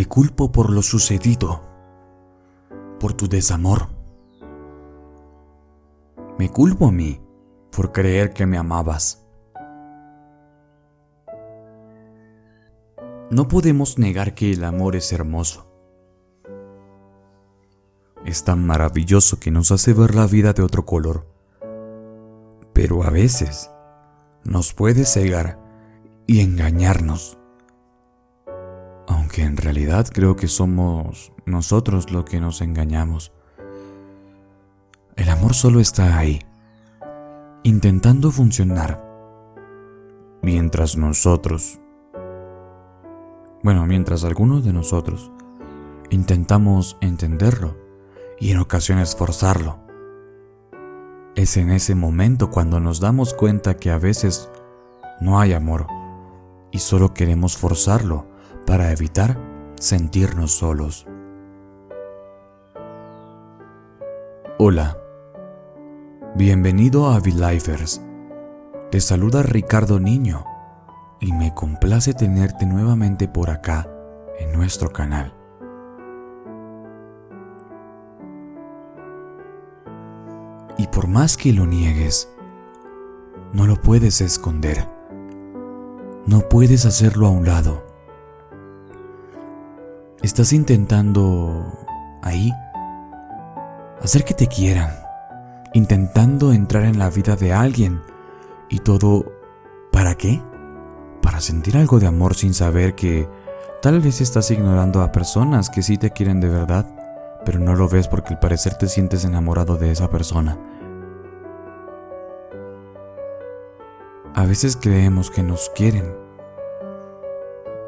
Te culpo por lo sucedido, por tu desamor. Me culpo a mí por creer que me amabas. No podemos negar que el amor es hermoso. Es tan maravilloso que nos hace ver la vida de otro color. Pero a veces nos puede cegar y engañarnos. Aunque en realidad creo que somos nosotros los que nos engañamos. El amor solo está ahí, intentando funcionar, mientras nosotros, bueno, mientras algunos de nosotros intentamos entenderlo y en ocasiones forzarlo. Es en ese momento cuando nos damos cuenta que a veces no hay amor y solo queremos forzarlo para evitar sentirnos solos. Hola, bienvenido a V-Lifers. Te saluda Ricardo Niño y me complace tenerte nuevamente por acá en nuestro canal. Y por más que lo niegues, no lo puedes esconder. No puedes hacerlo a un lado. Estás intentando ahí hacer que te quieran, intentando entrar en la vida de alguien y todo ¿para qué? Para sentir algo de amor sin saber que tal vez estás ignorando a personas que sí te quieren de verdad, pero no lo ves porque al parecer te sientes enamorado de esa persona. A veces creemos que nos quieren.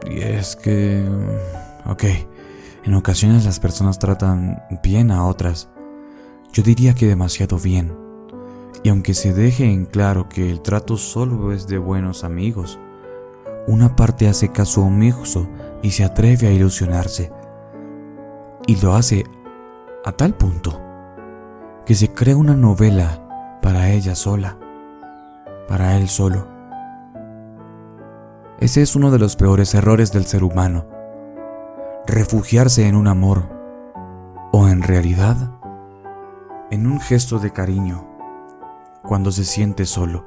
Y es que... Ok, en ocasiones las personas tratan bien a otras. Yo diría que demasiado bien. Y aunque se deje en claro que el trato solo es de buenos amigos, una parte hace caso omiso y se atreve a ilusionarse. Y lo hace a tal punto que se crea una novela para ella sola para él solo. Ese es uno de los peores errores del ser humano. Refugiarse en un amor o en realidad en un gesto de cariño cuando se siente solo.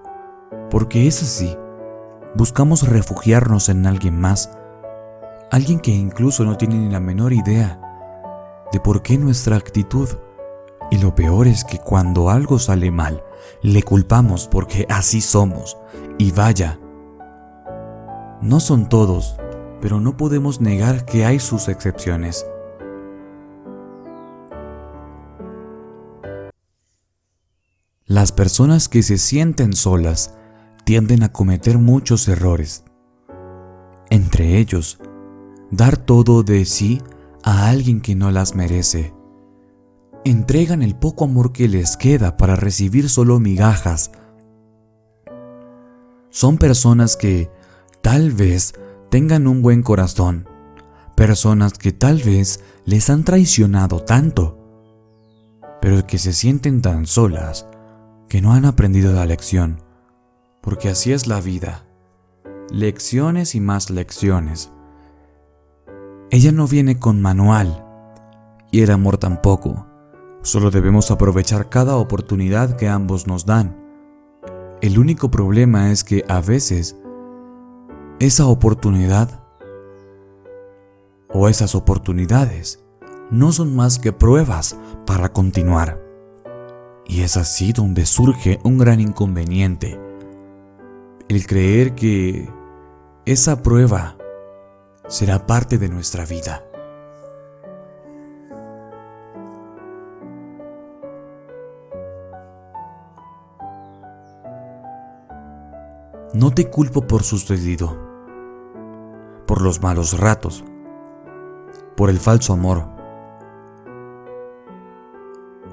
Porque es así. Buscamos refugiarnos en alguien más, alguien que incluso no tiene ni la menor idea de por qué nuestra actitud y lo peor es que cuando algo sale mal, le culpamos porque así somos. Y vaya, no son todos, pero no podemos negar que hay sus excepciones. Las personas que se sienten solas tienden a cometer muchos errores. Entre ellos, dar todo de sí a alguien que no las merece entregan el poco amor que les queda para recibir solo migajas. Son personas que tal vez tengan un buen corazón, personas que tal vez les han traicionado tanto, pero que se sienten tan solas que no han aprendido la lección, porque así es la vida, lecciones y más lecciones. Ella no viene con manual, y el amor tampoco. Solo debemos aprovechar cada oportunidad que ambos nos dan. El único problema es que a veces esa oportunidad o esas oportunidades no son más que pruebas para continuar. Y es así donde surge un gran inconveniente. El creer que esa prueba será parte de nuestra vida. No te culpo por sucedido, por los malos ratos, por el falso amor.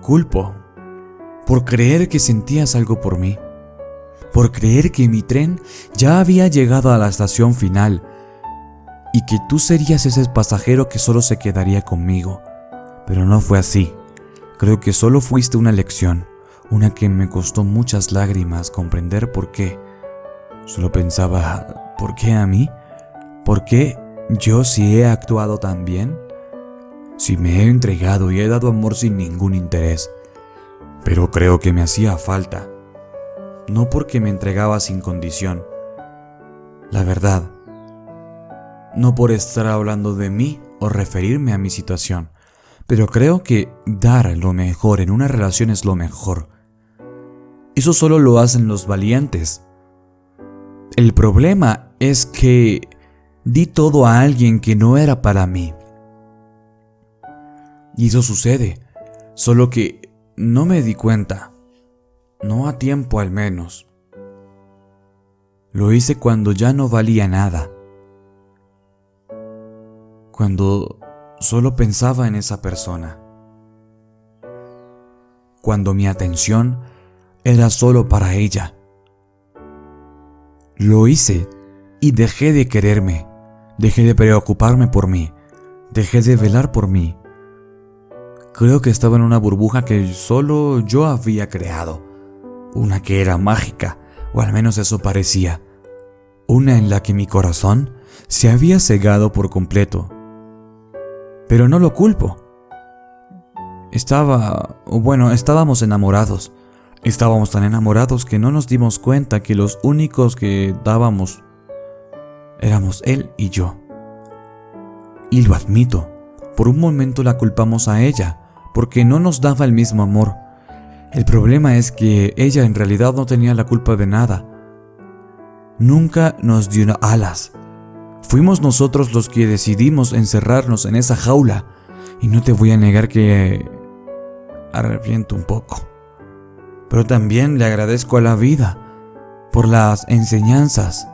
Culpo por creer que sentías algo por mí, por creer que mi tren ya había llegado a la estación final y que tú serías ese pasajero que solo se quedaría conmigo. Pero no fue así. Creo que solo fuiste una lección, una que me costó muchas lágrimas comprender por qué Solo pensaba, ¿por qué a mí? ¿Por qué yo sí he actuado tan bien, si me he entregado y he dado amor sin ningún interés, pero creo que me hacía falta, no porque me entregaba sin condición. La verdad, no por estar hablando de mí o referirme a mi situación, pero creo que dar lo mejor en una relación es lo mejor. Eso solo lo hacen los valientes. El problema es que di todo a alguien que no era para mí. Y eso sucede, solo que no me di cuenta, no a tiempo al menos. Lo hice cuando ya no valía nada, cuando solo pensaba en esa persona, cuando mi atención era solo para ella. Lo hice y dejé de quererme, dejé de preocuparme por mí, dejé de velar por mí Creo que estaba en una burbuja que solo yo había creado. Una que era mágica, o al menos eso parecía. Una en la que mi corazón se había cegado por completo. Pero no lo culpo. Estaba, bueno, estábamos enamorados. Estábamos tan enamorados que no nos dimos cuenta que los únicos que dábamos éramos él y yo. Y lo admito, por un momento la culpamos a ella, porque no nos daba el mismo amor. El problema es que ella en realidad no tenía la culpa de nada. Nunca nos dio alas. Fuimos nosotros los que decidimos encerrarnos en esa jaula y no te voy a negar que arrepiento un poco. Pero también le agradezco a la vida por las enseñanzas.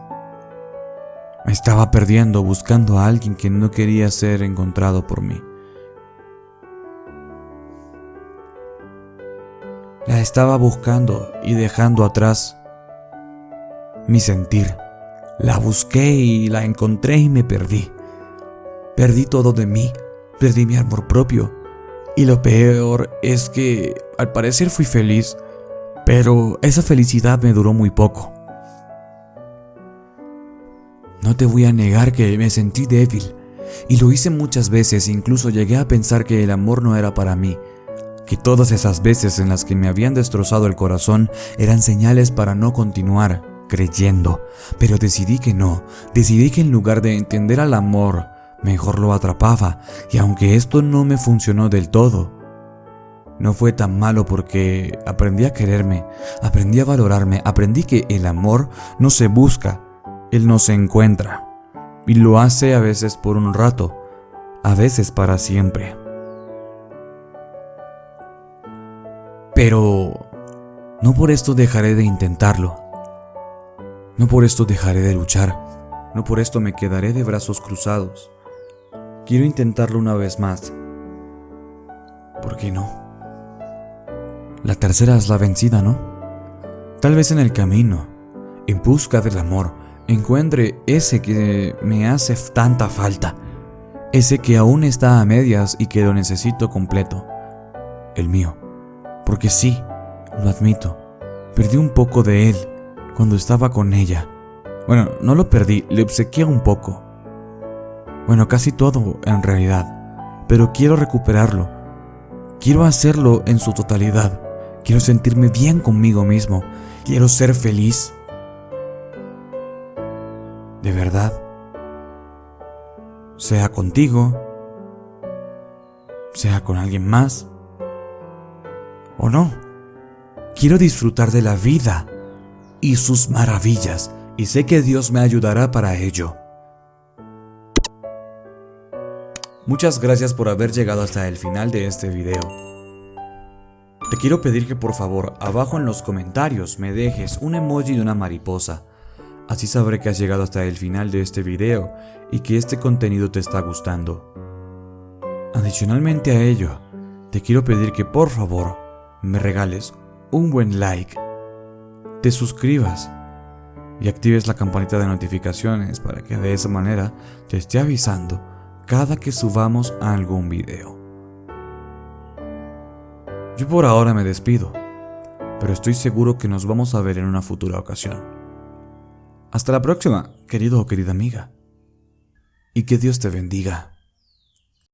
Me estaba perdiendo buscando a alguien que no quería ser encontrado por mí. La estaba buscando y dejando atrás mi sentir. La busqué y la encontré y me perdí. Perdí todo de mí, perdí mi amor propio. Y lo peor es que al parecer fui feliz, pero esa felicidad me duró muy poco. No te voy a negar que me sentí débil, y lo hice muchas veces, incluso llegué a pensar que el amor no era para mí, que todas esas veces en las que me habían destrozado el corazón eran señales para no continuar creyendo, pero decidí que no, decidí que en lugar de entender al amor, mejor lo atrapaba, y aunque esto no me funcionó del todo, no fue tan malo porque aprendí a quererme, aprendí a valorarme, aprendí que el amor no se busca, él no se encuentra, y lo hace a veces por un rato, a veces para siempre. Pero no por esto dejaré de intentarlo. No por esto dejaré de luchar. No por esto me quedaré de brazos cruzados. Quiero intentarlo una vez más. ¿Por qué no? La tercera es la vencida, ¿no? Tal vez en el camino, en busca del amor, encuentre ese que me hace tanta falta, ese que aún está a medias y que lo necesito completo, el mío. Porque sí, lo admito, perdí un poco de él cuando estaba con ella. Bueno, no lo perdí, le obsequié un poco. Bueno, casi todo en realidad. Pero quiero recuperarlo. Quiero hacerlo en su totalidad. Quiero sentirme bien conmigo mismo. Quiero ser feliz. De verdad. Sea contigo. Sea con alguien más o no. Quiero disfrutar de la vida y sus maravillas y sé que Dios me ayudará para ello. Muchas gracias por haber llegado hasta el final de este video. Te quiero pedir que por favor abajo en los comentarios me dejes un emoji de una mariposa. Así sabré que has llegado hasta el final de este video y que este contenido te está gustando. Adicionalmente a ello, te quiero pedir que por favor me regales un buen like, te suscribas y actives la campanita de notificaciones para que de esa manera te esté avisando cada que subamos algún video. Yo por ahora me despido, pero estoy seguro que nos vamos a ver en una futura ocasión. Hasta la próxima, querido o querida amiga. y que Dios te bendiga.